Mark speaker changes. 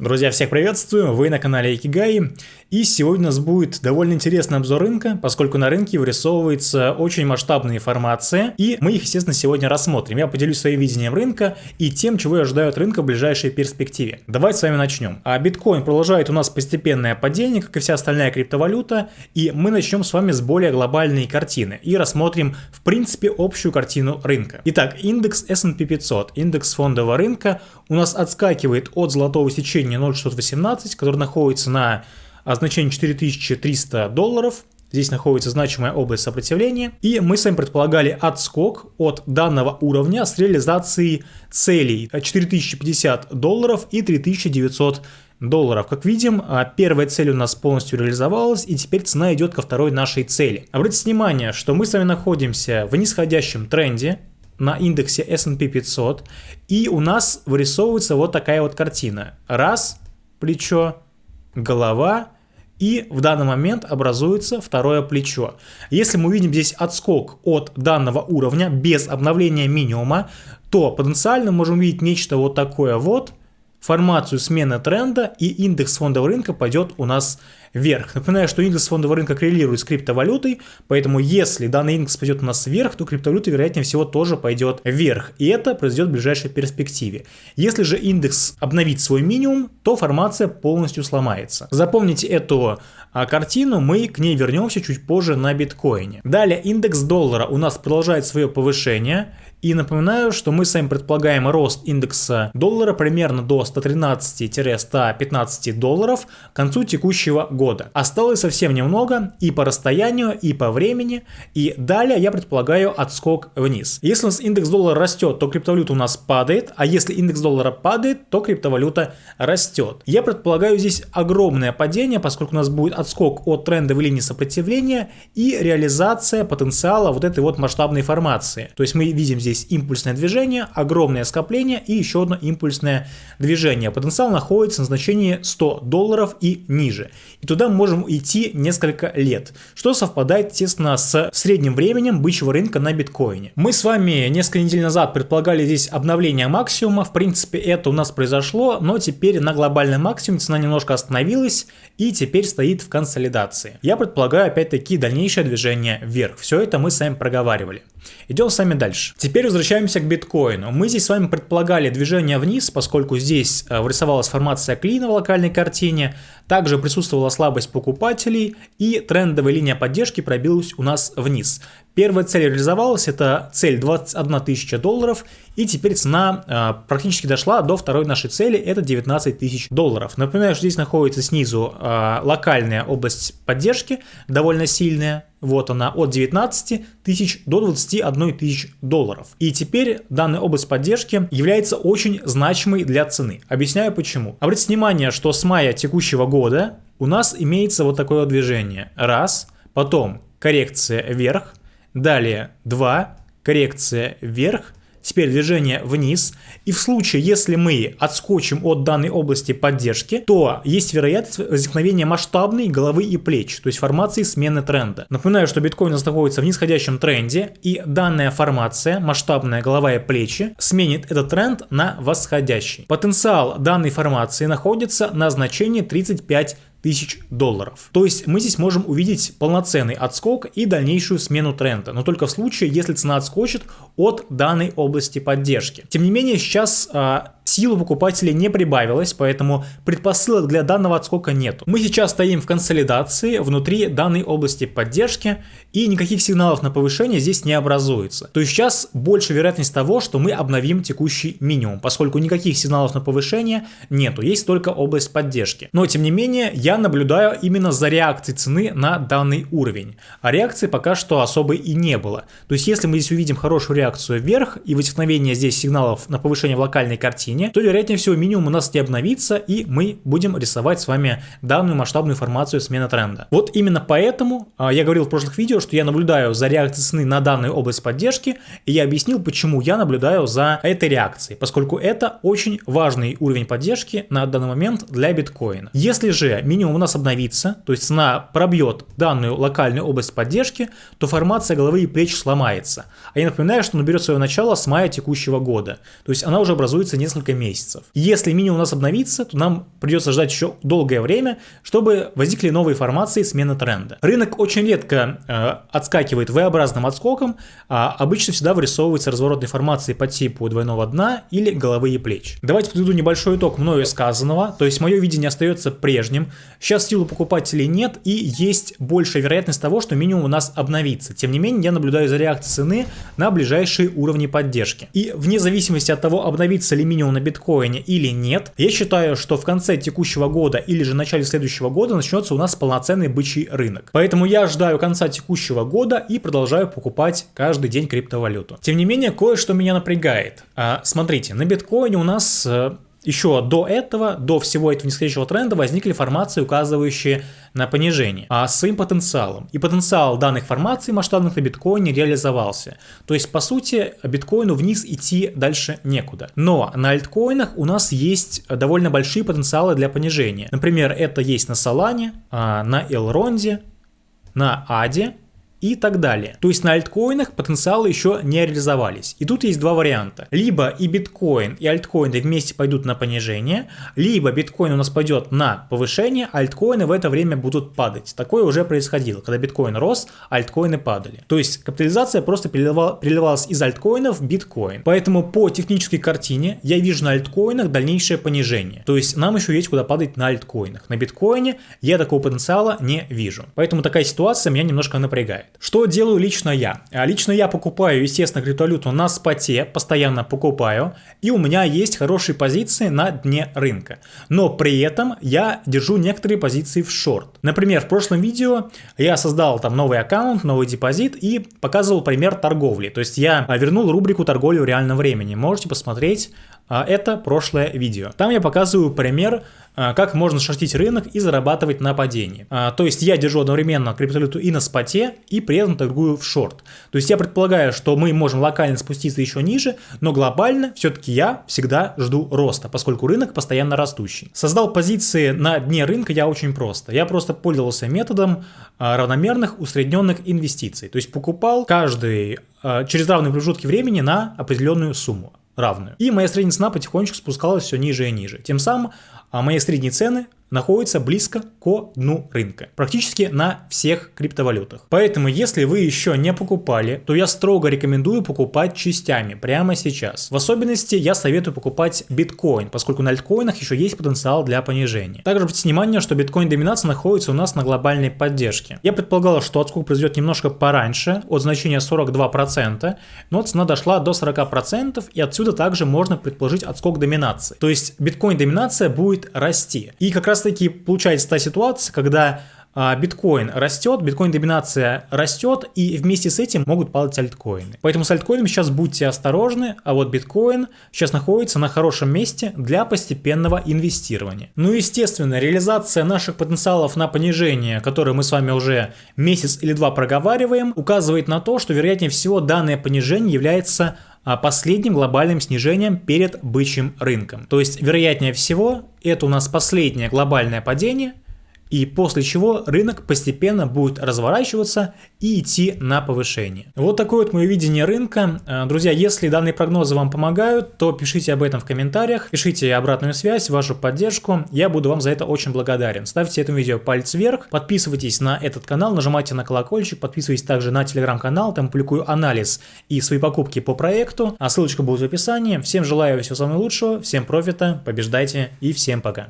Speaker 1: Друзья, всех приветствую, вы на канале Икигай, и сегодня у нас будет довольно интересный обзор рынка, поскольку на рынке вырисовывается очень масштабная информация, и мы их, естественно, сегодня рассмотрим. Я поделюсь своим видением рынка и тем, чего я ожидаю от рынка в ближайшей перспективе. Давайте с вами начнем. А биткоин продолжает у нас постепенное падение, как и вся остальная криптовалюта, и мы начнем с вами с более глобальной картины и рассмотрим, в принципе, общую картину рынка. Итак, индекс S&P 500, индекс фондового рынка, у нас отскакивает от золотого сечения значение 0,618, который находится на значении 4300 долларов. Здесь находится значимая область сопротивления. И мы с вами предполагали отскок от данного уровня с реализацией целей 4050 долларов и 3900 долларов. Как видим, а, первая цель у нас полностью реализовалась, и теперь цена идет ко второй нашей цели. Обратите внимание, что мы с вами находимся в нисходящем тренде, на индексе S&P 500, и у нас вырисовывается вот такая вот картина. Раз, плечо, голова, и в данный момент образуется второе плечо. Если мы увидим здесь отскок от данного уровня без обновления минимума, то потенциально можем увидеть нечто вот такое вот, формацию смены тренда и индекс фондового рынка пойдет у нас вверх. Напоминаю, что индекс фондового рынка коррелирует с криптовалютой, поэтому если данный индекс пойдет у нас вверх, то криптовалюта вероятнее всего тоже пойдет вверх. И это произойдет в ближайшей перспективе. Если же индекс обновит свой минимум, то формация полностью сломается. Запомните эту а, картину, мы к ней вернемся чуть позже на биткоине. Далее индекс доллара у нас продолжает свое повышение. И напоминаю, что мы с вами предполагаем рост индекса доллара примерно до 113-115 долларов к концу текущего года. Осталось совсем немного и по расстоянию, и по времени. И далее я предполагаю отскок вниз. Если у нас индекс доллара растет, то криптовалюта у нас падает, а если индекс доллара падает, то криптовалюта растет. Я предполагаю здесь огромное падение, поскольку у нас будет отскок от трендовой линии сопротивления и реализация потенциала вот этой вот масштабной формации. То есть мы видим здесь здесь импульсное движение, огромное скопление и еще одно импульсное движение. Потенциал находится на значении 100 долларов и ниже. И туда мы можем идти несколько лет, что совпадает, естественно, с средним временем бычьего рынка на биткоине. Мы с вами несколько недель назад предполагали здесь обновление максимума. В принципе, это у нас произошло, но теперь на глобальный максимум цена немножко остановилась и теперь стоит в консолидации. Я предполагаю опять-таки дальнейшее движение вверх. Все это мы с вами проговаривали. Идем с вами дальше. Теперь возвращаемся к биткоину. Мы здесь с вами предполагали движение вниз, поскольку здесь э, вырисовалась формация клина в локальной картине, также присутствовала слабость покупателей и трендовая линия поддержки пробилась у нас вниз. Первая цель реализовалась, это цель 21 тысяча долларов, и теперь цена э, практически дошла до второй нашей цели, это 19 тысяч долларов. Напоминаю, что здесь находится снизу э, локальная область поддержки, довольно сильная, вот она, от 19 тысяч до 21 тысяч долларов. И теперь данная область поддержки является очень значимой для цены. Объясняю почему. Обратите внимание, что с мая текущего года у нас имеется вот такое движение. Раз, потом коррекция вверх, далее два, коррекция вверх, Теперь движение вниз. И в случае, если мы отскочим от данной области поддержки, то есть вероятность возникновения масштабной головы и плеч, то есть формации смены тренда. Напоминаю, что биткоин находится в нисходящем тренде, и данная формация, масштабная голова и плечи, сменит этот тренд на восходящий. Потенциал данной формации находится на значении 35 тысяч долларов. То есть мы здесь можем увидеть полноценный отскок и дальнейшую смену тренда, но только в случае, если цена отскочит от данной области поддержки. Тем не менее, сейчас а, Сила покупателей не прибавилась, поэтому предпосылок для данного отскока нет. Мы сейчас стоим в консолидации внутри данной области поддержки и никаких сигналов на повышение здесь не образуется. То есть сейчас больше вероятность того, что мы обновим текущий минимум, поскольку никаких сигналов на повышение нету, есть только область поддержки. Но тем не менее я наблюдаю именно за реакцией цены на данный уровень. А реакции пока что особой и не было. То есть если мы здесь увидим хорошую реакцию вверх и возникновение здесь сигналов на повышение в локальной картине, уровне, то вероятнее всего минимум у нас не обновится и мы будем рисовать с вами данную масштабную информацию смены тренда. Вот именно поэтому а, я говорил в прошлых видео, что я наблюдаю за реакцией цены на данную область поддержки и я объяснил, почему я наблюдаю за этой реакцией, поскольку это очень важный уровень поддержки на данный момент для биткоина. Если же минимум у нас обновится, то есть цена пробьет данную локальную область поддержки, то формация головы и плеч сломается. А я напоминаю, что наберет свое начало с мая текущего года. То есть она уже образуется несколько несколько месяцев. Если минимум у нас обновится, то нам придется ждать еще долгое время, чтобы возникли новые формации смены тренда. Рынок очень редко э, отскакивает V-образным отскоком, а обычно всегда вырисовывается разворотной формации по типу двойного дна или головы и плеч. Давайте подведу небольшой итог мною сказанного, то есть мое видение остается прежним. Сейчас силу покупателей нет и есть большая вероятность того, что минимум у нас обновится. Тем не менее, я наблюдаю за реакцией цены на ближайшие уровни поддержки. И вне зависимости от того, обновится ли минимум на биткоине или нет, я считаю, что в конце текущего года или же начале следующего года начнется у нас полноценный бычий рынок. Поэтому я ждаю конца текущего года и продолжаю покупать каждый день криптовалюту. Тем не менее, кое-что меня напрягает. А, смотрите, на биткоине у нас э, еще до этого, до всего этого нисходящего тренда возникли формации, указывающие на понижение, а с своим потенциалом. И потенциал данных формаций масштабных на биткоине реализовался. То есть, по сути, биткоину вниз идти дальше некуда. Но на альткоинах у нас есть довольно большие потенциалы для понижения. Например, это есть на Solana, а, на Elrond, на Аде и так далее. То есть на альткоинах потенциалы еще не реализовались. И тут есть два варианта. Либо и биткоин, и альткоины вместе пойдут на понижение, либо биткоин у нас пойдет на повышение, а альткоины в это время будут падать. Такое уже происходило. Когда биткоин рос, альткоины падали. То есть капитализация просто переливалась из альткоинов в биткоин. Поэтому по технической картине я вижу на альткоинах дальнейшее понижение. То есть нам еще есть куда падать на альткоинах. На биткоине я такого потенциала не вижу. Поэтому такая ситуация меня немножко напрягает. Что делаю лично я? А лично я покупаю, естественно, криптовалюту на споте, постоянно покупаю, и у меня есть хорошие позиции на дне рынка. Но при этом я держу некоторые позиции в шорт. Например, в прошлом видео я создал там новый аккаунт, новый депозит и показывал пример торговли. То есть я вернул рубрику торговли в реальном времени. Можете посмотреть а, это прошлое видео. Там я показываю пример, а, как можно шортить рынок и зарабатывать на падении. А, то есть я держу одновременно криптовалюту и на споте, и при этом торгую в шорт. То есть я предполагаю, что мы можем локально спуститься еще ниже, но глобально все-таки я всегда жду роста, поскольку рынок постоянно растущий. Создал позиции на дне рынка я очень просто. Я просто пользовался методом равномерных усредненных инвестиций. То есть покупал каждый через равные промежутки времени на определенную сумму равную. И моя средняя цена потихонечку спускалась все ниже и ниже. Тем самым а мои средние цены находится близко к дну рынка, практически на всех криптовалютах. Поэтому, если вы еще не покупали, то я строго рекомендую покупать частями прямо сейчас. В особенности я советую покупать биткоин, поскольку на альткоинах еще есть потенциал для понижения. Также обратите внимание, что биткоин-доминация находится у нас на глобальной поддержке. Я предполагал, что отскок произойдет немножко пораньше, от значения 42%, но цена дошла до 40%, и отсюда также можно предположить отскок доминации. То есть биткоин-доминация будет расти. И как раз раз таки получается та ситуация, когда а, биткоин растет, биткоин-доминация растет, и вместе с этим могут падать альткоины. Поэтому с альткоином сейчас будьте осторожны, а вот биткоин сейчас находится на хорошем месте для постепенного инвестирования. Ну естественно, реализация наших потенциалов на понижение, которые мы с вами уже месяц или два проговариваем, указывает на то, что вероятнее всего данное понижение является последним глобальным снижением перед бычьим рынком. То есть, вероятнее всего, это у нас последнее глобальное падение – и после чего рынок постепенно будет разворачиваться и идти на повышение. Вот такое вот мое видение рынка. Э, друзья, если данные прогнозы вам помогают, то пишите об этом в комментариях, пишите обратную связь, вашу поддержку, я буду вам за это очень благодарен. Ставьте этому видео палец вверх, подписывайтесь на этот канал, нажимайте на колокольчик, подписывайтесь также на телеграм-канал, там публикую анализ и свои покупки по проекту, а ссылочка будет в описании. Всем желаю всего самого лучшего, всем профита, побеждайте и всем пока.